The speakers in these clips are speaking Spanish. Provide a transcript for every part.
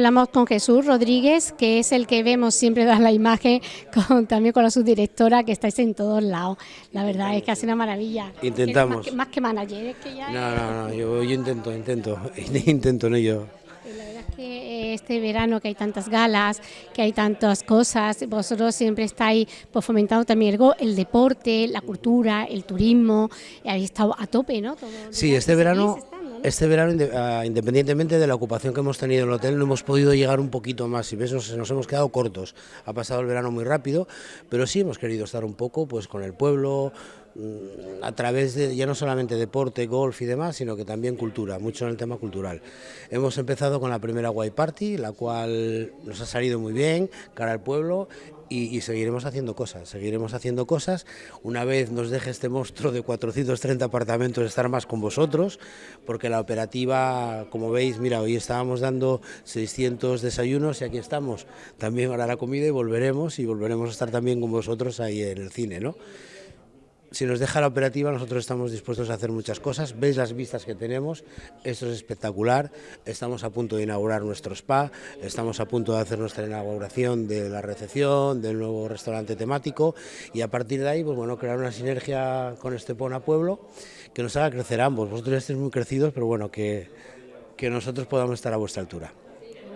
hablamos con Jesús Rodríguez, que es el que vemos siempre dar la imagen, con, también con la subdirectora, que estáis en todos lados. La verdad es que hace una maravilla. Intentamos. Más que, manager, es que ya... No, no, no, yo, yo intento, intento, intento en ello. Que este verano que hay tantas galas, que hay tantas cosas, vosotros siempre estáis pues, fomentando también el, el deporte, la cultura, el turismo, habéis estado a tope, ¿no? sí, este verano... Este verano, ah, independientemente de la ocupación que hemos tenido en el hotel, no hemos podido llegar un poquito más. Y ves, nos, nos, hemos quedado cortos. Ha pasado el verano muy rápido, pero sí hemos querido estar un poco pues, con el pueblo, mm, a través de ya no solamente deporte, golf y demás, sino que también cultura, mucho en el tema cultural. Hemos empezado con la primera White Party, la cual nos ha salido muy bien, cara al pueblo, y, seguiremos haciendo cosas, seguiremos haciendo cosas. Una vez nos deje este monstruo de 430 apartamentos estar más con vosotros, porque la operativa, como veis, mira, hoy estábamos dando 600 desayunos y aquí estamos. También ahora la comida y volveremos y volveremos a estar también con vosotros ahí en el cine, ¿no? Si nos deja la operativa, nosotros estamos dispuestos a hacer muchas cosas. Veis las vistas que tenemos, esto es espectacular. Estamos a punto de inaugurar nuestro spa, estamos a punto de hacer nuestra inauguración de la recepción, del nuevo restaurante temático y a partir de ahí, pues bueno, crear una sinergia con Estepona Pueblo que nos haga crecer ambos. Vosotros ya estáis muy crecidos, pero bueno, que, que nosotros podamos estar a vuestra altura.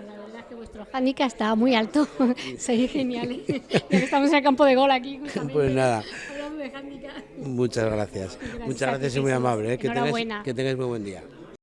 La verdad es que vuestro handicap está muy alto, sois geniales. Estamos en el campo de gol aquí. Pues nada. Muchas gracias. Muchas gracias y muy amable. ¿eh? Que, tengáis, que tengáis muy buen día.